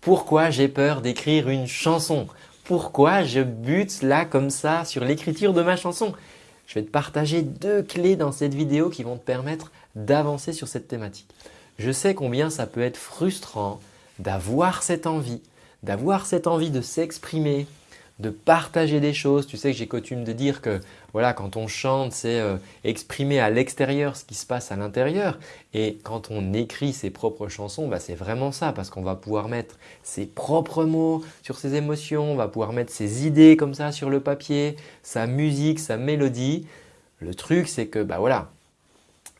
pourquoi j'ai peur d'écrire une chanson? Pourquoi je bute là comme ça sur l'écriture de ma chanson? Je vais te partager deux clés dans cette vidéo qui vont te permettre d'avancer sur cette thématique. Je sais combien ça peut être frustrant d'avoir cette envie, d'avoir cette envie de s'exprimer, de partager des choses. Tu sais que j'ai coutume de dire que voilà, quand on chante, c'est euh, exprimer à l'extérieur ce qui se passe à l'intérieur. Et quand on écrit ses propres chansons, bah, c'est vraiment ça parce qu'on va pouvoir mettre ses propres mots sur ses émotions, on va pouvoir mettre ses idées comme ça sur le papier, sa musique, sa mélodie. Le truc, c'est que bah voilà,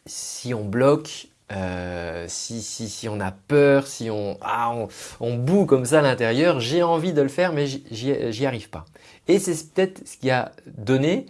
si on bloque euh, si, si, si, on a peur, si on, ah, on, on boue comme ça à l'intérieur, j'ai envie de le faire mais j'y arrive pas. Et c'est peut-être ce qui a donné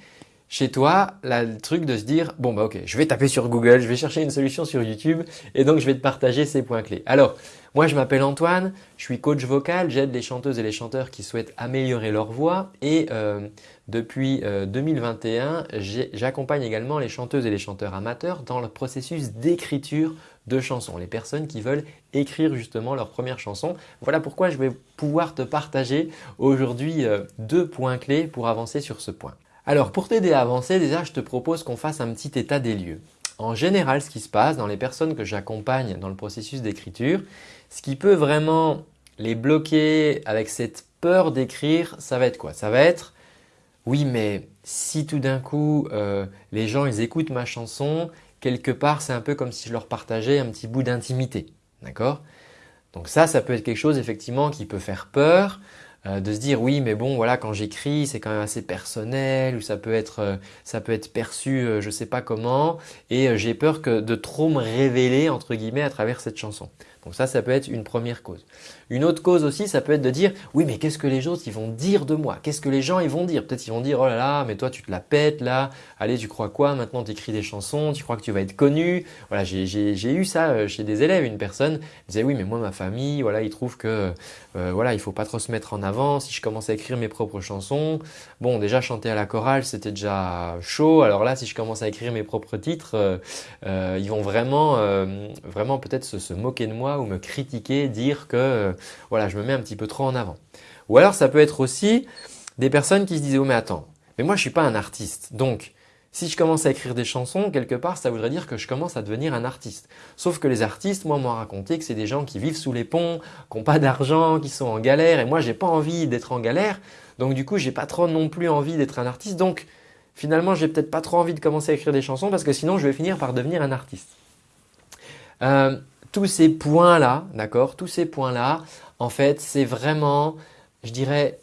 chez toi le truc de se dire bon bah ok je vais taper sur Google, je vais chercher une solution sur YouTube et donc je vais te partager ces points clés. Alors moi je m'appelle Antoine, je suis coach vocal, j'aide les chanteuses et les chanteurs qui souhaitent améliorer leur voix et euh, depuis 2021 euh, j'accompagne également les chanteuses et les chanteurs amateurs dans le processus d'écriture de chansons, les personnes qui veulent écrire justement leur première chanson. Voilà pourquoi je vais pouvoir te partager aujourd'hui euh, deux points clés pour avancer sur ce point. Alors pour t'aider à avancer, déjà je te propose qu'on fasse un petit état des lieux. En général, ce qui se passe dans les personnes que j'accompagne dans le processus d'écriture, ce qui peut vraiment les bloquer avec cette peur d'écrire, ça va être quoi? Ça va être oui mais si tout d'un coup euh, les gens ils écoutent ma chanson, quelque part c'est un peu comme si je leur partageais un petit bout d'intimité. D'accord? Donc ça, ça peut être quelque chose effectivement qui peut faire peur. Euh, de se dire oui mais bon voilà quand j'écris c'est quand même assez personnel ou ça peut être, euh, ça peut être perçu euh, je sais pas comment et j'ai peur que de trop me révéler entre guillemets à travers cette chanson. Donc ça, ça peut être une première cause. Une autre cause aussi, ça peut être de dire oui mais qu'est-ce que les autres ils vont dire de moi? Qu'est-ce que les gens ils vont dire? Peut-être ils vont dire oh là là mais toi tu te la pètes là, allez tu crois quoi? Maintenant tu écris des chansons, tu crois que tu vas être connu? Voilà j'ai eu ça chez des élèves, une personne disait oui mais moi ma famille voilà ils trouvent que voilà il faut pas trop se mettre en avant si je commence à écrire mes propres chansons. Bon déjà chanter à la chorale c'était déjà chaud alors là si je commence à écrire mes propres titres euh, euh ils vont vraiment, vraiment peut-être se, moquer de moi ou me critiquer, dire que euh, voilà, je me mets un petit peu trop en avant. Ou alors ça peut être aussi des personnes qui se disent « Oh mais attends, mais moi je suis pas un artiste, donc si je commence à écrire des chansons, quelque part, ça voudrait dire que je commence à devenir un artiste. Sauf que les artistes, moi, m'ont raconté que c'est des gens qui vivent sous les ponts, qui n'ont pas d'argent, qui sont en galère. Et moi, j'ai pas envie d'être en galère. Donc du coup, j'ai pas trop non plus envie d'être un artiste. Donc finalement, j'ai peut-être pas trop envie de commencer à écrire des chansons parce que sinon, je vais finir par devenir un artiste. Euh, tous ces points-là, d'accord Tous ces points-là, en fait, c'est vraiment, je dirais,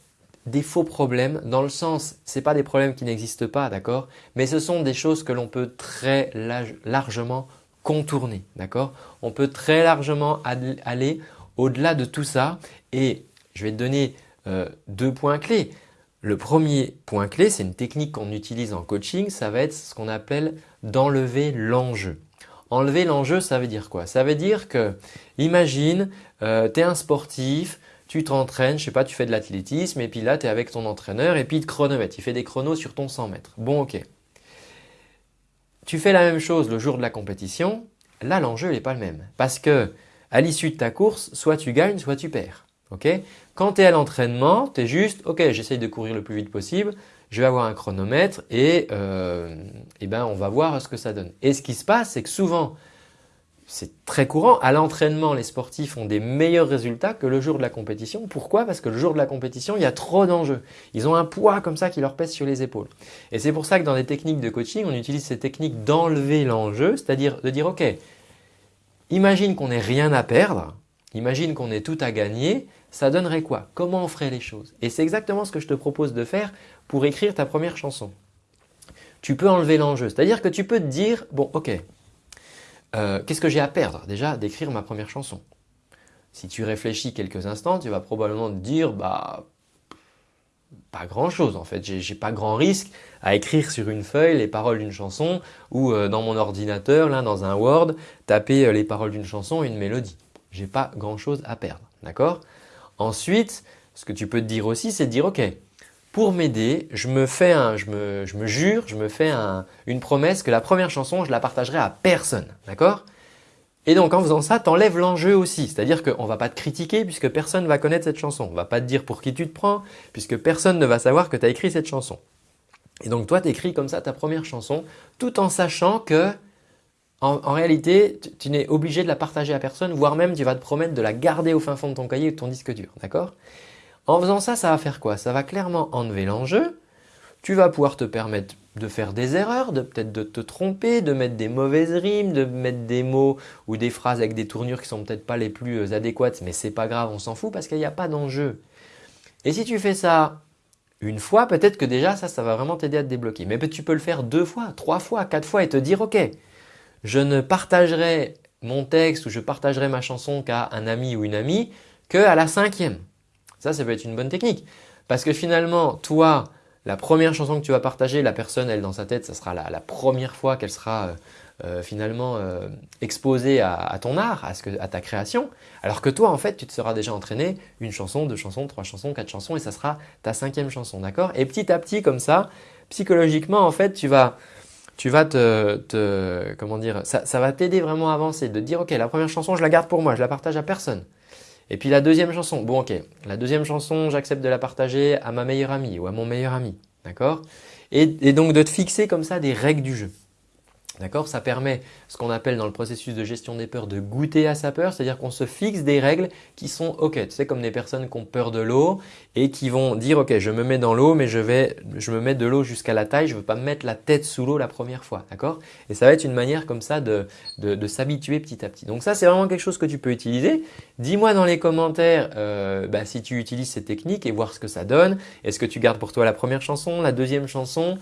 des faux problèmes dans le sens, ce pas des problèmes qui n'existent pas, d'accord Mais ce sont des choses que l'on peut très largement contourner, d'accord On peut très largement aller au-delà de tout ça et je vais te donner euh, deux points clés. Le premier point clé, c'est une technique qu'on utilise en coaching, ça va être ce qu'on appelle d'enlever l'enjeu. Enlever l'enjeu, ça veut dire quoi? Ça veut dire que, imagine, euh, tu es un sportif, tu t'entraînes, je sais pas, tu fais de l'athlétisme et puis là, tu es avec ton entraîneur et puis il te chronomètre, il fait des chronos sur ton 100 mètres. Bon, ok. Tu fais la même chose le jour de la compétition, là, l'enjeu n'est pas le même. Parce que à l'issue de ta course, soit tu gagnes, soit tu perds. Quand tu es à l'entraînement, tu es juste, ok, j'essaye de courir le plus vite possible, je vais avoir un chronomètre et, euh, ben on va voir ce que ça donne. Et ce qui se passe, c'est que souvent, c'est très courant, à l'entraînement, les sportifs ont des meilleurs résultats que le jour de la compétition. Pourquoi? Parce que le jour de la compétition, il y a trop d'enjeux. Ils ont un poids comme ça qui leur pèse sur les épaules. Et c'est pour ça que dans les techniques de coaching, on utilise ces techniques d'enlever l'enjeu, c'est-à-dire de dire « Ok, imagine qu'on n'ait rien à perdre, imagine qu'on ait tout à gagner, ça donnerait quoi? Comment on ferait les choses? Et c'est exactement ce que je te propose de faire pour écrire ta première chanson. Tu peux enlever l'enjeu, c'est-à-dire que tu peux te dire, bon ok, euh, qu'est-ce que j'ai à perdre déjà d'écrire ma première chanson? Si tu réfléchis quelques instants, tu vas probablement te dire, bah pas grand chose en fait, j'ai pas grand risque à écrire sur une feuille les paroles d'une chanson ou euh, dans mon ordinateur, là dans un Word, taper euh, les paroles d'une chanson et une mélodie. J'ai pas grand chose à perdre, d'accord? Ensuite, ce que tu peux te dire aussi, c'est de dire ok, pour m'aider, je me fais un, je me, jure, je me fais un, une promesse que la première chanson, je la partagerai à personne, d'accord? Et donc en faisant ça, tu enlèves l'enjeu aussi. C'est-à-dire qu'on ne va pas te critiquer puisque personne ne va connaître cette chanson. On ne va pas te dire pour qui tu te prends puisque personne ne va savoir que tu as écrit cette chanson. Et donc toi, tu écris comme ça ta première chanson tout en sachant que en, réalité, tu, n'es obligé de la partager à personne, voire même tu vas te promettre de la garder au fin fond de ton cahier ou de ton disque dur. D'accord? En faisant ça, ça va faire quoi? Ça va clairement enlever l'enjeu. Tu vas pouvoir te permettre de faire des erreurs, de peut-être de te tromper, de mettre des mauvaises rimes, de mettre des mots ou des phrases avec des tournures qui sont peut-être pas les plus euh, adéquates, mais c'est pas grave, on s'en fout parce qu'il n'y a pas d'enjeu. Et si tu fais ça une fois, peut-être que déjà ça, ça va vraiment t'aider à te débloquer. Mais tu peux le faire deux fois, trois fois, quatre fois et te dire ok, je ne partagerai mon texte ou je partagerai ma chanson qu'à un ami ou une amie qu'à la cinquième. Ça, ça peut être une bonne technique. Parce que finalement, toi, la première chanson que tu vas partager, la personne, elle, dans sa tête, ça sera la, première fois qu'elle sera euh, euh, finalement euh, exposée à, ton art, à, ta création. Alors que toi, en fait, tu te seras déjà entraîné une chanson, deux chansons, trois chansons, quatre chansons et ça sera ta cinquième chanson, d'accord? Et petit à petit, comme ça, psychologiquement, en fait, tu vas tu vas te, comment dire, ça, ça va t'aider vraiment à avancer, de dire ok, la première chanson, je la garde pour moi, je la partage à personne. Et puis la deuxième chanson, bon ok, la deuxième chanson, j'accepte de la partager à ma meilleure amie ou à mon meilleur ami, d'accord? Et, donc de te fixer comme ça des règles du jeu. D'accord? Ça permet ce qu'on appelle dans le processus de gestion des peurs de goûter à sa peur, c'est-à-dire qu'on se fixe des règles qui sont OK. Tu sais, comme des personnes qui ont peur de l'eau et qui vont dire OK, je me mets dans l'eau, mais je vais, je me mets de l'eau jusqu'à la taille, je ne veux pas me mettre la tête sous l'eau la première fois. D'accord? Et ça va être une manière comme ça de, s'habituer petit à petit. Donc ça, c'est vraiment quelque chose que tu peux utiliser. Dis-moi dans les commentaires euh, bah, si tu utilises ces techniques et voir ce que ça donne. Est-ce que tu gardes pour toi la première chanson, la deuxième chanson?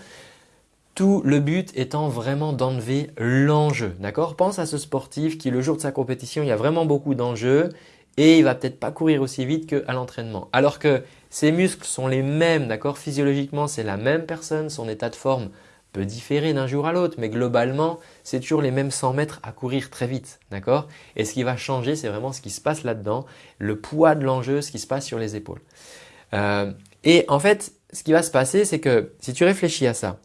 Tout le but étant vraiment d'enlever l'enjeu. D'accord? Pense à ce sportif qui, le jour de sa compétition, il y a vraiment beaucoup d'enjeux et il va peut-être pas courir aussi vite qu'à l'entraînement. Alors que ses muscles sont les mêmes, d'accord? Physiologiquement, c'est la même personne, son état de forme peut différer d'un jour à l'autre, mais globalement, c'est toujours les mêmes 100 mètres à courir très vite, d'accord? Et ce qui va changer, c'est vraiment ce qui se passe là-dedans, le poids de l'enjeu, ce qui se passe sur les épaules. Euh, et en fait, ce qui va se passer, c'est que si tu réfléchis à ça,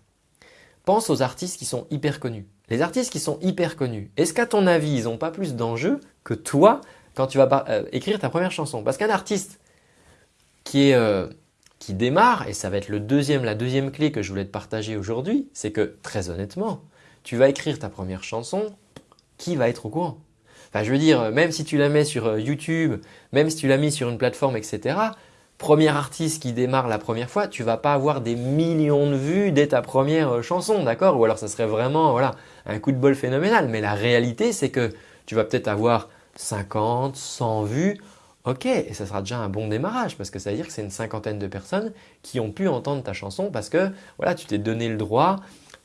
pense aux artistes qui sont hyper connus. Les artistes qui sont hyper connus, est-ce qu'à ton avis, ils n'ont pas plus d'enjeux que toi quand tu vas euh, écrire ta première chanson? Parce qu'un artiste qui, euh, démarre, et ça va être la deuxième clé que je voulais te partager aujourd'hui, c'est que très honnêtement, tu vas écrire ta première chanson, qui va être au courant? Enfin, je veux dire, même si tu la mets sur euh, YouTube, même si tu l'as mis sur une plateforme, etc., premier artiste qui démarre la première fois, tu vas pas avoir des millions de vues dès ta première euh, chanson, d'accord? Ou alors ça serait vraiment voilà, un coup de bol phénoménal. Mais la réalité, c'est que tu vas peut-être avoir 50, 100 vues. Ok, et ça sera déjà un bon démarrage parce que ça veut dire que c'est une cinquantaine de personnes qui ont pu entendre ta chanson parce que voilà, tu t'es donné le droit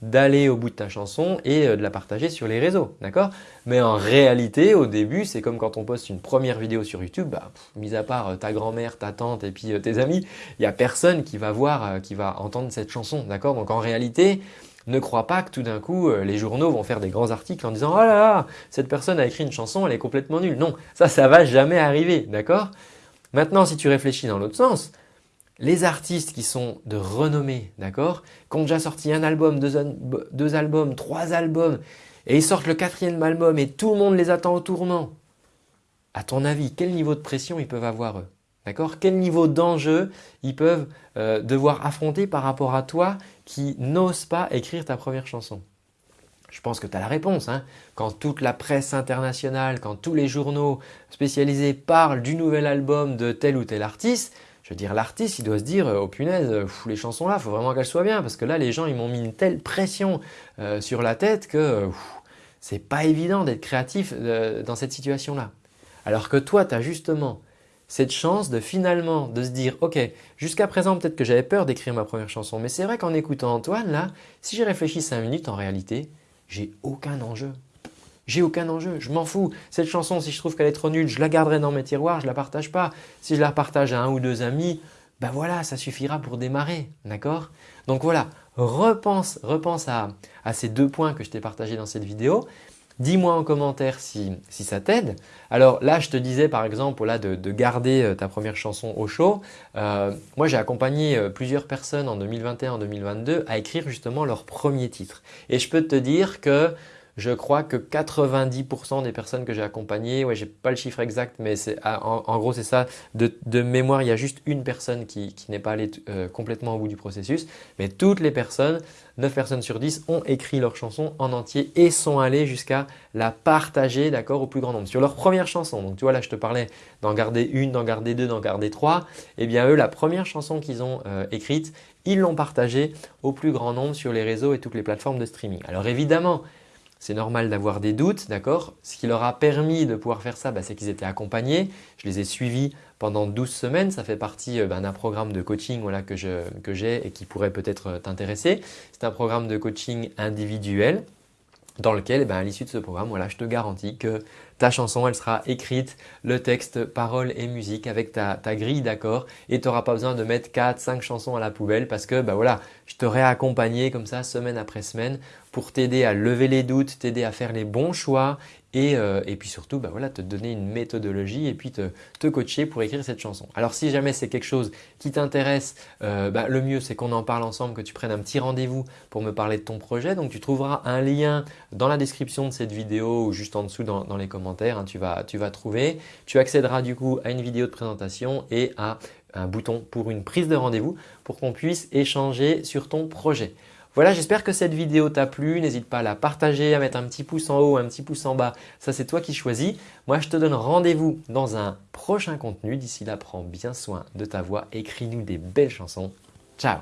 d'aller au bout de ta chanson et euh, de la partager sur les réseaux, d'accord? Mais en réalité, au début, c'est comme quand on poste une première vidéo sur YouTube, bah, mis à part euh, ta grand-mère, ta tante et puis euh, tes amis, il n'y a personne qui va voir, qui va entendre cette chanson, d'accord? Donc en réalité, ne crois pas que tout d'un coup, les journaux vont faire des grands articles en disant « Oh là là, cette personne a écrit une chanson, elle est complètement nulle. » Non, ça, ça va jamais arriver, d'accord? Maintenant, si tu réfléchis dans l'autre sens, les artistes qui sont de renommée, d'accord Qui ont déjà sorti un album, deux, albums, trois albums, et ils sortent le quatrième album et tout le monde les attend au tournant. À ton avis, quel niveau de pression ils peuvent avoir D'accord? Quel niveau d'enjeu ils peuvent euh, devoir affronter par rapport à toi qui n'ose pas écrire ta première chanson? Je pense que tu as la réponse. Hein. Quand toute la presse internationale, quand tous les journaux spécialisés parlent du nouvel album de tel ou tel artiste, je veux dire, l'artiste, il doit se dire, oh punaise, les chansons là, faut vraiment qu'elles soient bien parce que là, les gens, ils m'ont mis une telle pression euh, sur la tête que c'est pas évident d'être créatif euh, dans cette situation-là. Alors que toi, tu as justement cette chance de finalement de se dire, ok, jusqu'à présent, peut-être que j'avais peur d'écrire ma première chanson, mais c'est vrai qu'en écoutant Antoine, là, si j'ai réfléchi 5 minutes, en réalité, j'ai aucun enjeu. J'ai aucun enjeu, je m'en fous. Cette chanson, si je trouve qu'elle est trop nulle, je la garderai dans mes tiroirs, je la partage pas. Si je la partage à un ou deux amis, ben voilà, ça suffira pour démarrer, d'accord? Donc voilà, repense, repense à, ces deux points que je t'ai partagés dans cette vidéo. Dis-moi en commentaire si, ça t'aide. Alors là, je te disais par exemple là, de, garder euh, ta première chanson au chaud. Euh, moi, j'ai accompagné euh, plusieurs personnes en 2021 en 2022 à écrire justement leur premier titre. Et je peux te dire que je crois que 90% des personnes que j'ai accompagnées, ouais, j'ai pas le chiffre exact, mais ah, en, gros c'est ça. De, mémoire, il y a juste une personne qui, n'est pas allée euh, complètement au bout du processus, mais toutes les personnes, 9 personnes sur 10 ont écrit leur chanson en entier et sont allées jusqu'à la partager d'accord au plus grand nombre sur leur première chanson. Donc tu vois là je te parlais d'en garder une, d'en garder deux, d'en garder trois. Eh bien eux la première chanson qu'ils ont euh, écrite, ils l'ont partagée au plus grand nombre sur les réseaux et toutes les plateformes de streaming. Alors évidemment, c'est normal d'avoir des doutes, d'accord? Ce qui leur a permis de pouvoir faire ça, bah, c'est qu'ils étaient accompagnés. Je les ai suivis pendant 12 semaines. Ça fait partie euh, bah, d'un programme de coaching que j'ai et qui pourrait peut-être euh, t'intéresser. C'est un programme de coaching individuel dans lequel, eh ben, à l'issue de ce programme, voilà, je te garantis que ta chanson, elle sera écrite, le texte, paroles et musique avec ta, grille d'accord et tu n'auras pas besoin de mettre 4, 5 chansons à la poubelle parce que bah voilà, je t'aurai accompagné comme ça semaine après semaine pour t'aider à lever les doutes, t'aider à faire les bons choix euh, et, puis surtout bah te donner une méthodologie et puis te, coacher pour écrire cette chanson. Alors si jamais c'est quelque chose qui t'intéresse, euh, bah, le mieux c'est qu'on en parle ensemble, que tu prennes un petit rendez-vous pour me parler de ton projet. Donc tu trouveras un lien dans la description de cette vidéo ou juste en dessous dans, les commentaires, hein, tu, vas, tu vas trouver. Tu accéderas du coup à une vidéo de présentation et à un bouton pour une prise de rendez-vous pour qu'on puisse échanger sur ton projet. Voilà, j'espère que cette vidéo t'a plu. N'hésite pas à la partager, à mettre un petit pouce en haut, un petit pouce en bas. Ça, c'est toi qui choisis. Moi, je te donne rendez-vous dans un prochain contenu. D'ici là, prends bien soin de ta voix. Écris-nous des belles chansons. Ciao